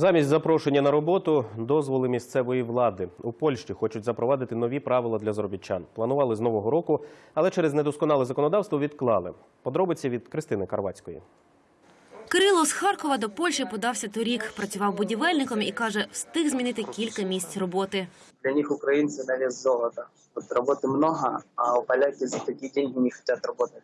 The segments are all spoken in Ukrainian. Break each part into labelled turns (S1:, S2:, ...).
S1: Замість запрошення на роботу дозволи місцевої влади у Польщі хочуть запровадити нові правила для заробітчан. Планували з нового року, але через недосконале законодавство відклали. Подробиці від Кристини Карвацької.
S2: Кирило з Харкова до Польщі подався торік. Працював будівельником і каже, встиг змінити кілька місць роботи.
S3: Для них украинцы на вес золота. Работы много, а поляки за такие деньги не хотят работать.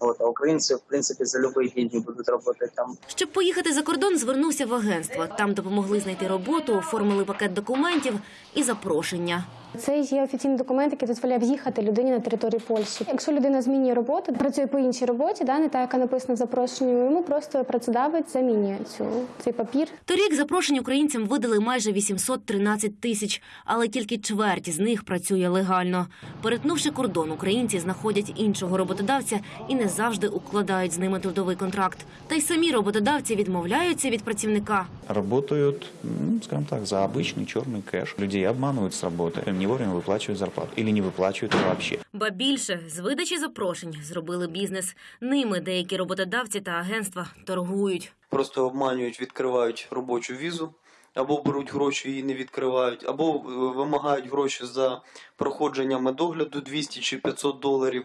S3: Вот, а українці, в принципі, за любые деньги будуть работать там.
S2: Щоб поїхати за кордон, звернувся в агентство. Там допомогли знайти роботу, оформили пакет документів і запрошення.
S4: Це є офіційний документ, який дозволяє в'їхати людині на територію Польщі. Якщо людина змінює роботу, працює по іншій роботі, да, не та, яка написана в запрошенні, йому просто працедавець замінює цю цей папір.
S2: Торік запрошень українцям видали майже 813 тисяч, але тільки чверть з них працює легально. Перетнувши кордон, українці знаходять іншого роботодавця і не завжди укладають з ними трудовий контракт. Та й самі роботодавці відмовляються від працівника.
S5: работают, ну, скажем так, за обычный черный кэш. Людей обманывают с работы, им не вовремя выплачивают зарплату или не выплачивают ее вообще.
S2: Ба більше з видачі запрошень зробили бізнес. Ними деякі роботодавці та агентства торгують.
S6: просто обманюють, відкривають робочу візу, або беруть гроші і не відкривають, або е, вимагають гроші за проходження медогляду 200 чи 500 доларів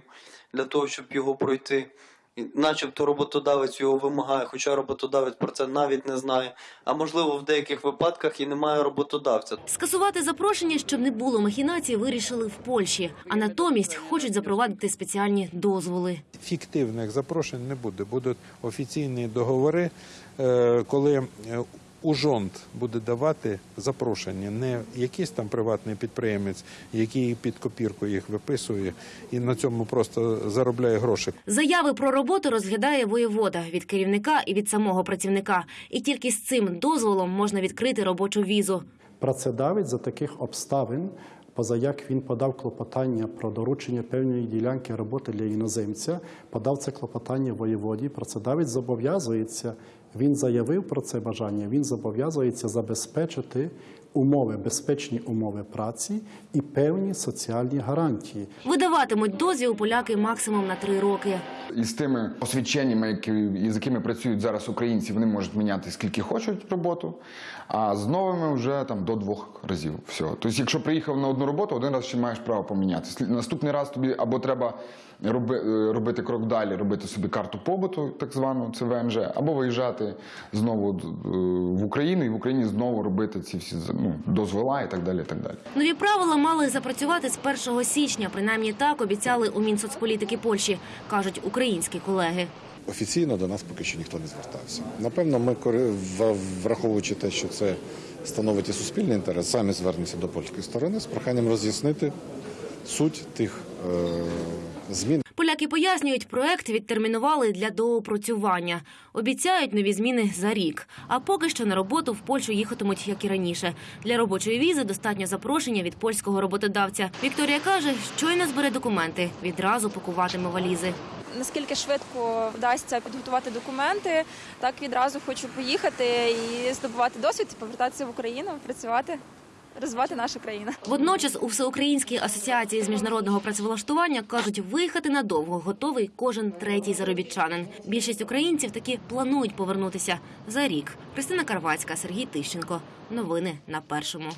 S6: для того, щоб його пройти. І начебто роботодавець його вимагає, хоча роботодавець про це навіть не знає. А можливо, в деяких випадках і немає роботодавця.
S2: Скасувати запрошення, щоб не було махінацій, вирішили в Польщі, а натомість хочуть запровадити спеціальні дозволи.
S7: фіктивних запрошень не буде. Будуть офіційні договори, е, коли е, ужонт буде давати запрошення, не якийсь там приватний підприємець, який під копірку їх виписує і на цьому просто заробляє гроші.
S2: Заяви про роботу розглядає воєвода від керівника і від самого працівника. І тільки з цим дозволом можна відкрити робочу візу.
S8: Працедавець за таких обставин, поза як він подав клопотання про доручення певної ділянки роботи для іноземця, подав це клопотання воєводі. Працедавець зобов'язується. Він заявив про це бажання. Він зобов'язується забезпечити умови, безпечні умови праці і певні соціальні гарантії.
S2: Видаватимуть дозвіл поляки максимум на три роки.
S9: І з тими освідченнями, які, з якими працюють зараз українці, вони можуть міняти скільки хочуть роботу, а з новими вже там до двох разів. Все. Тобто, якщо приїхав на одну роботу, один раз ще маєш право поміняти. Наступний раз тобі або треба роби, е, робити крок далі, робити собі карту побуту, так звану це ВМЖ, або виїжджати знову е, в Україну і в Україні знову робити ці всі ну, дозвола і так далі. І так далі.
S2: Нові правила мали запрацювати з 1 січня. Принаймні так обіцяли у Мінсоцполітики Польщі, кажуть українські колеги.
S10: Офіційно до нас поки що ніхто не звертався. Напевно, ми враховуючи те, що це становить і суспільний інтерес, самі звернемося до польської сторони з проханням роз'яснити суть тих е, змін,
S2: Поляки пояснюють, проект відтермінували для доопрацювання. Обіцяють нові зміни за рік. А поки що на роботу в Польщу їхатимуть, як і раніше. Для робочої візи достатньо запрошення від польського роботодавця. Вікторія каже, щойно збере документи, відразу пакуватиме валізи.
S11: наскільки швидко вдасться підготувати документи, так відразу хочу поїхати і здобувати досвід, повертатися в Україну, працювати, розвивати нашу країну.
S2: Водночас у Всеукраїнській асоціації з міжнародного працевлаштування кажуть, виїхати надовго готовий кожен третій заробітчанин. Більшість українців таки планують повернутися за рік. Христина Карвацька, Сергій Тищенко. Новини на першому.